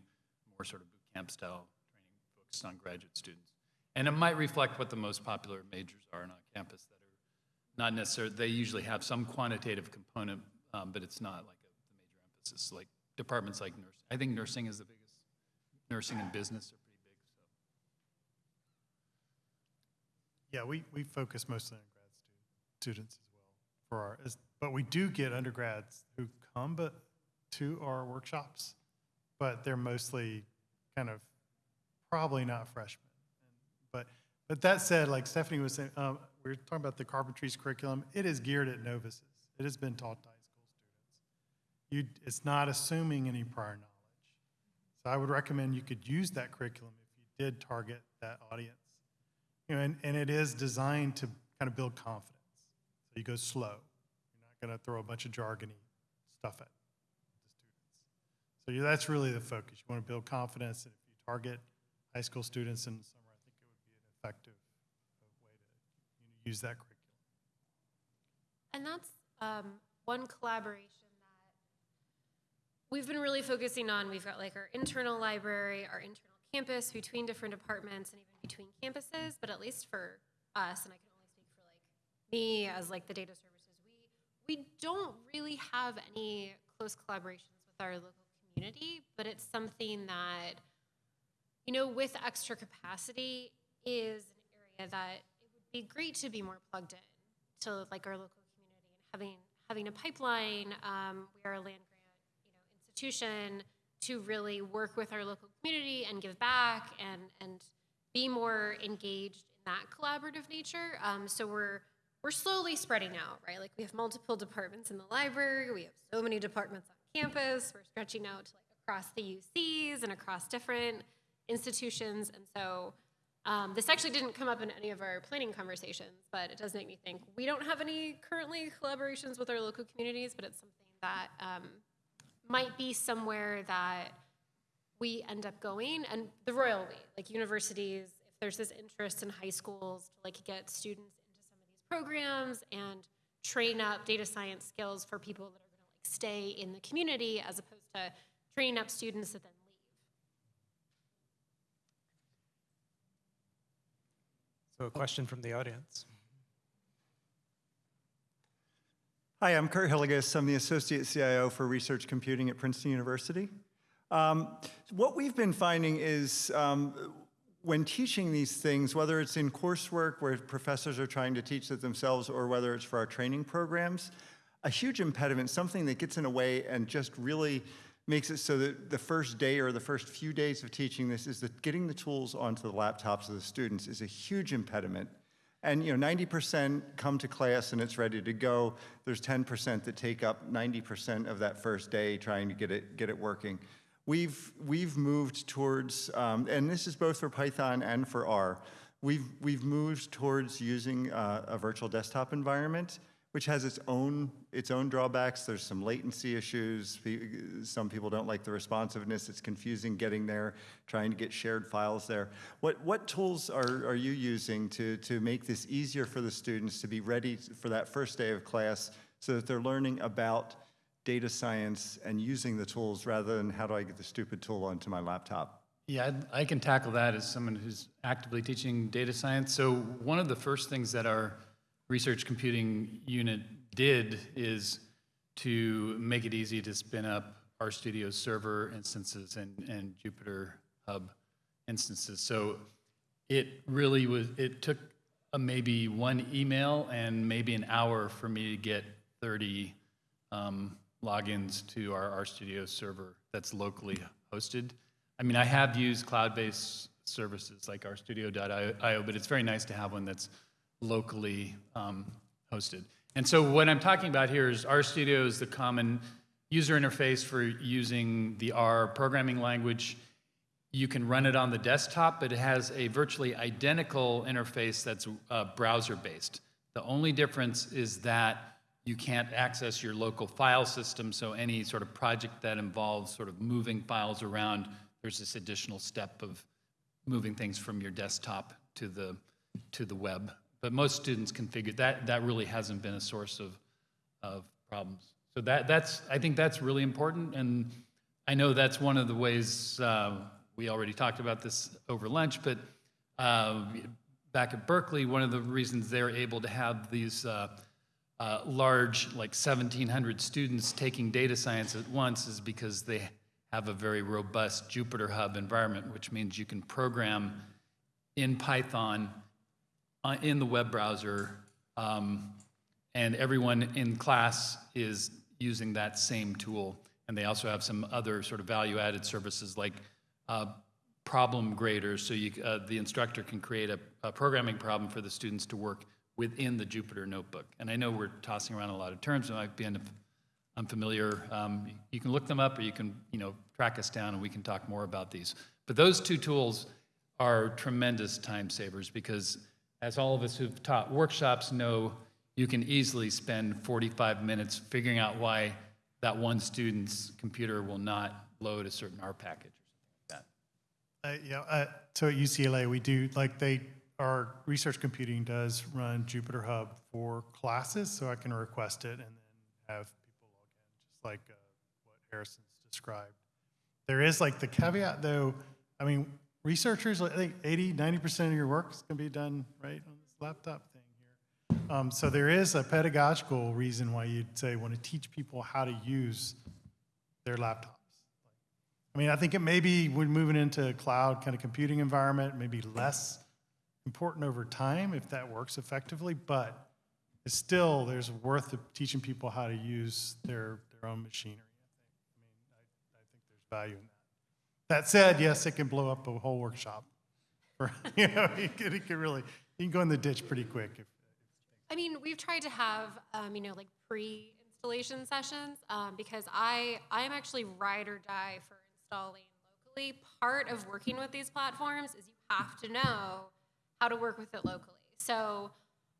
more sort of boot camp style training focused on graduate students. And it might reflect what the most popular majors are on campus that are not necessarily, they usually have some quantitative component, um, but it's not like a, the major emphasis, like departments like nursing. I think nursing is the biggest, nursing and business are pretty big, so. Yeah, we, we focus mostly on grad stu- students as well for our, as- but we do get undergrads who come but to our workshops, but they're mostly kind of probably not freshmen. But, but that said, like Stephanie was saying, um, we were talking about the carpentry's curriculum. It is geared at novices. It has been taught to high school students. You, it's not assuming any prior knowledge. So I would recommend you could use that curriculum if you did target that audience. You know, and, and it is designed to kind of build confidence. So you go slow. You're not going to throw a bunch of jargony stuff at the students. So that's really the focus. You want to build confidence, and if you target high school students in the summer, I think it would be an effective way to you know, use that curriculum. And that's um, one collaboration we've been really focusing on. We've got like our internal library, our internal campus between different departments and even between campuses. But at least for us, and I can only speak for like me as like the data services, we we don't really have any close collaborations with our local community. But it's something that you know, with extra capacity, is an area that it would be great to be more plugged in to like our local community and having having a pipeline. Um, we are a land institution to really work with our local community and give back and and be more engaged in that collaborative nature. Um, so we're we're slowly spreading out, right? Like we have multiple departments in the library. We have so many departments on campus. We're stretching out to like across the UCs and across different institutions. And so um, this actually didn't come up in any of our planning conversations, but it does make me think we don't have any currently collaborations with our local communities, but it's something that um, might be somewhere that we end up going. And the royal way, like universities, if there's this interest in high schools to like get students into some of these programs and train up data science skills for people that are going to like stay in the community as opposed to training up students that then leave. So a question from the audience. Hi, I'm Curt Hillegas. I'm the Associate CIO for Research Computing at Princeton University. Um, what we've been finding is um, when teaching these things, whether it's in coursework where professors are trying to teach it themselves or whether it's for our training programs, a huge impediment, something that gets in a way and just really makes it so that the first day or the first few days of teaching this is that getting the tools onto the laptops of the students is a huge impediment. And you know, 90% come to class and it's ready to go. There's 10% that take up 90% of that first day trying to get it get it working. We've we've moved towards, um, and this is both for Python and for R. We've we've moved towards using uh, a virtual desktop environment which has its own its own drawbacks. There's some latency issues. Some people don't like the responsiveness. It's confusing getting there, trying to get shared files there. What what tools are, are you using to to make this easier for the students to be ready for that first day of class so that they're learning about data science and using the tools rather than how do I get the stupid tool onto my laptop? Yeah, I can tackle that as someone who's actively teaching data science. So one of the first things that our research computing unit did is to make it easy to spin up RStudio server instances and, and Jupyter Hub instances. So it really was, it took maybe one email and maybe an hour for me to get 30 um, logins to our RStudio server that's locally hosted. I mean, I have used cloud-based services like RStudio.io, but it's very nice to have one that's locally um, hosted. And so what I'm talking about here is RStudio is the common user interface for using the R programming language. You can run it on the desktop, but it has a virtually identical interface that's uh, browser-based. The only difference is that you can't access your local file system, so any sort of project that involves sort of moving files around, there's this additional step of moving things from your desktop to the, to the web. But most students configure, that, that really hasn't been a source of, of problems. So that, that's, I think that's really important, and I know that's one of the ways, uh, we already talked about this over lunch, but uh, back at Berkeley, one of the reasons they're able to have these uh, uh, large, like 1,700 students taking data science at once is because they have a very robust Jupyter Hub environment, which means you can program in Python uh, in the web browser, um, and everyone in class is using that same tool. And they also have some other sort of value-added services like uh, problem graders, so you, uh, the instructor can create a, a programming problem for the students to work within the Jupyter Notebook. And I know we're tossing around a lot of terms that might be unfamiliar. Um, you can look them up, or you can, you know, track us down, and we can talk more about these. But those two tools are tremendous time savers because, as all of us who've taught workshops know, you can easily spend 45 minutes figuring out why that one student's computer will not load a certain R package or something like that. Uh, yeah, uh, so at UCLA, we do, like, they, our research computing does run Jupyter Hub for classes, so I can request it and then have people log in, just like uh, what Harrison's described. There is like the caveat, though, I mean, researchers, I think 80, 90% of your work is going to be done right on this laptop thing here. Um, so there is a pedagogical reason why you'd say want to teach people how to use their laptops. I mean, I think it may be when moving into a cloud kind of computing environment, maybe less important over time if that works effectively, but it's still, there's worth of teaching people how to use their, their own machinery. I think. I mean, I, I think there's value in that. That said, yes, it can blow up a whole workshop. [LAUGHS] You know, [LAUGHS] it can, it could really, you can go in the ditch pretty quick if, I mean, we've tried to have, um, you know, like pre-installation sessions um, because I I'm actually ride or die for installing locally. Part of working with these platforms is you have to know how to work with it locally. So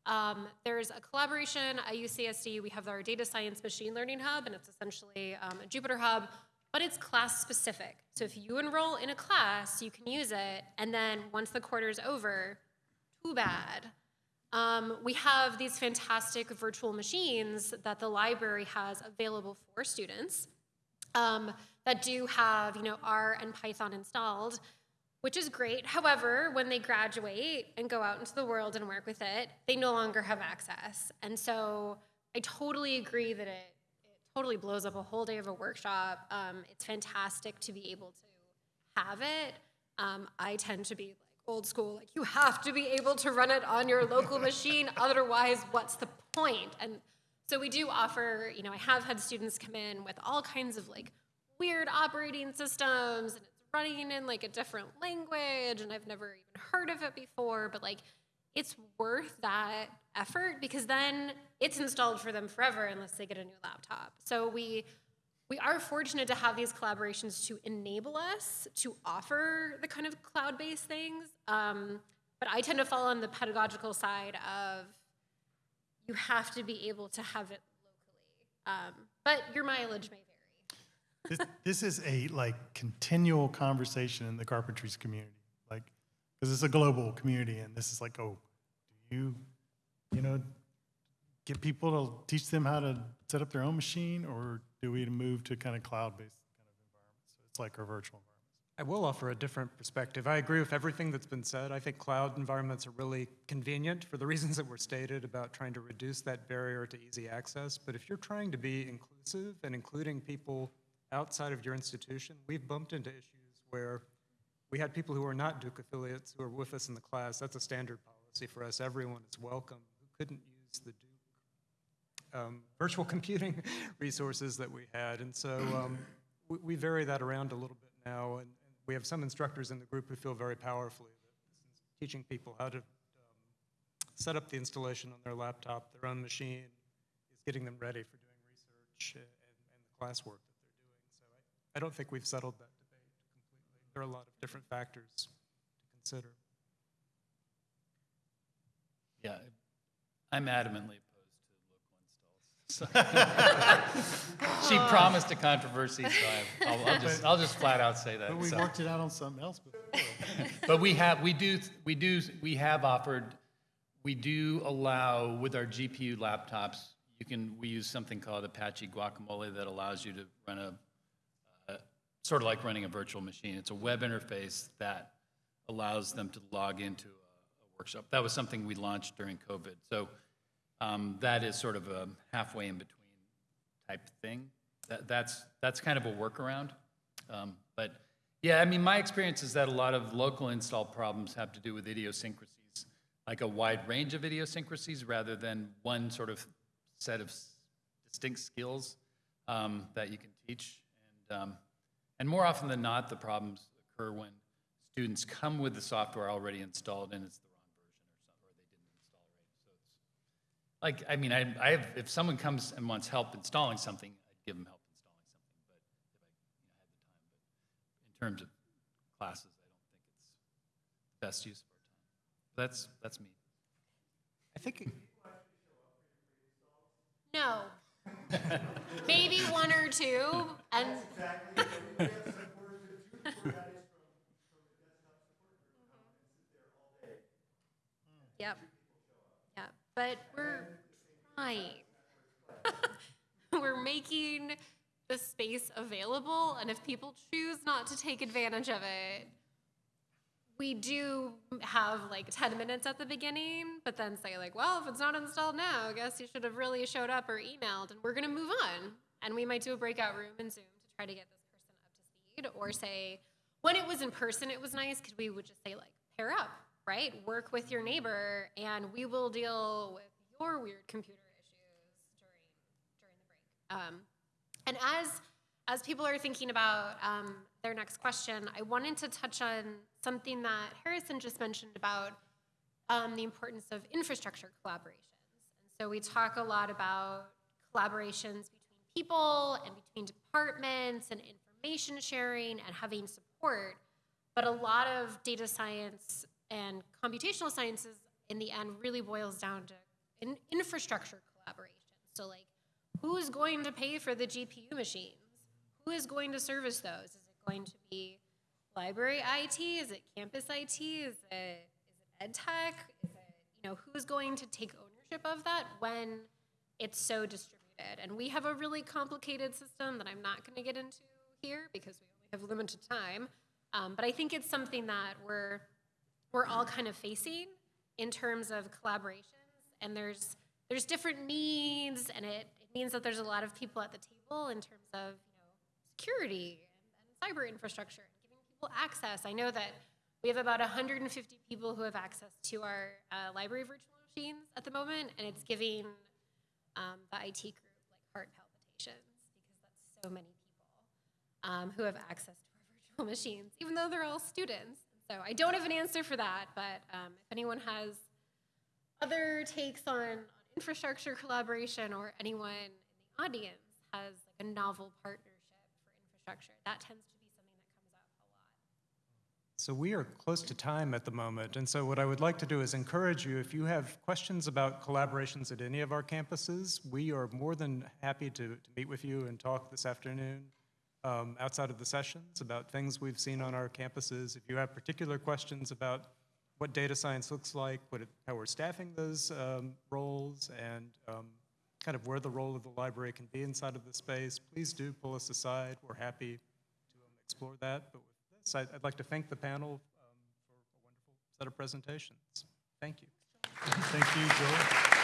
um, there's a collaboration at UCSD. We have our data science machine learning hub, and it's essentially um, a Jupyter hub, but it's class specific. So if you enroll in a class, you can use it, and then once the quarter's over, too bad. Um, we have these fantastic virtual machines that the library has available for students um, that do have, you know, R and Python installed, which is great. However, when they graduate and go out into the world and work with it, they no longer have access. And so I totally agree that it, it totally blows up a whole day of a workshop. Um, it's fantastic to be able to have it. Um, I tend to be like old school, like you have to be able to run it on your local machine, [LAUGHS] otherwise, what's the point? And so we do offer, you know, I have had students come in with all kinds of like weird operating systems and it's running in like a different language and I've never even heard of it before, but like it's worth that effort because then it's installed for them forever unless they get a new laptop. So we we are fortunate to have these collaborations to enable us to offer the kind of cloud-based things. Um, but I tend to fall on the pedagogical side of you have to be able to have it locally. Um, but your mileage may vary. this, this is a like continual conversation in the carpentries community like because it's a global community and this is like oh you you know get people to teach them how to set up their own machine or do we move to kind of cloud-based kind of environments so it's like our virtual environments I will offer a different perspective. I agree with everything that's been said. I think cloud environments are really convenient for the [LAUGHS] reasons that were stated about trying to reduce that barrier to easy access. But if you're trying to be inclusive and including people outside of your institution, we've bumped into issues where we had people who are not Duke affiliates who are with us in the class. That's a standard policy. For us. Everyone is welcome who couldn't use the Duke um, virtual [LAUGHS] computing resources that we had. And so um, we, we vary that around a little bit now. And, and we have some instructors in the group who feel very powerfully that teaching people how to um, set up the installation on their laptop, their own machine, is getting them ready for doing research and, and the classwork that they're doing. So I, I don't think we've settled that debate completely. There are a lot of different factors to consider. Yeah, I'm adamantly opposed to local installs. [LAUGHS] She promised a controversy, so I- I'll, I'll just, I'll just flat out say that. But we so. worked it out on something else before. But we have, we do, we do, we have offered, we do allow with our GPU laptops, you can, we use something called Apache Guacamole that allows you to run a, uh, sort of like running a virtual machine. It's a web interface that allows them to log into a a workshop. That was something we launched during COVID. So um, that is sort of a halfway in between type thing. That, that's, that's kind of a workaround. Um, But, yeah, I mean, my experience is that a lot of local install problems have to do with idiosyncrasies, like a wide range of idiosyncrasies rather than one sort of set of distinct skills um, that you can teach. And, um, and more often than not, the problems occur when students come with the software already installed and it's the wrong version or something, or they didn't install right. So it's, like, I mean, I, I have, if someone comes and wants help installing something, I'd give them help installing something, but if I, you know, had the time. But in terms of classes, I don't think it's the best use of our time. That's, that's me. I think No. [LAUGHS] Maybe one or two, and. Yep. But we're trying. [LAUGHS] we're making the space available, and if people choose not to take advantage of it, we do have like 10 minutes at the beginning, but then say, like, well, if it's not installed now, I guess you should have really showed up or emailed, and we're gonna move on. And we might do a breakout room in Zoom to try to get this person up to speed, or say, when it was in person, it was nice because we would just say, like, pair up, right? Work with your neighbor, and we will deal with your weird computer issues during during the break. Um, and as as people are thinking about um, their next question, I wanted to touch on something that Harrison just mentioned about um, the importance of infrastructure collaborations. And so we talk a lot about collaborations between people and between departments and information sharing and having support. But a lot of data science and computational sciences in the end really boils down to in infrastructure collaboration. So like who's going to pay for the GPU machines? Who is going to service those? Is it going to be library IT? Is it campus IT? Is it, is it ed tech? Is it, you know, who's going to take ownership of that when it's so distributed? And we have a really complicated system that I'm not going to get into here because we only have limited time. Um, but I think it's something that we're we're all kind of facing in terms of collaborations. And there's there's different needs, and it, it means that there's a lot of people at the table in terms of you know security and, and cyber infrastructure and giving people access. I know that we have about 150 people who have access to our uh, library virtual machines at the moment, and it's giving um, the IT group like heart palpitations because that's so many people um, who have access to our [LAUGHS] virtual machines, even though they're all students. So I don't have an answer for that, but um, if anyone has other takes on, on infrastructure collaboration or anyone in the audience has like a novel partnership for infrastructure, that tends to be something that comes up a lot. So we are close to time at the moment, and so what I would like to do is encourage you, if you have questions about collaborations at any of our campuses, we are more than happy to, to meet with you and talk this afternoon um, outside of the sessions about things we've seen on our campuses. If you have particular questions about what data science looks like, what it, how we're staffing those um, roles, and um, kind of where the role of the library can be inside of the space, please do pull us aside. We're happy to um, explore that. But with this, I'd, I'd like to thank the panel um, for a wonderful set of presentations. Thank you. Thank you, Joel.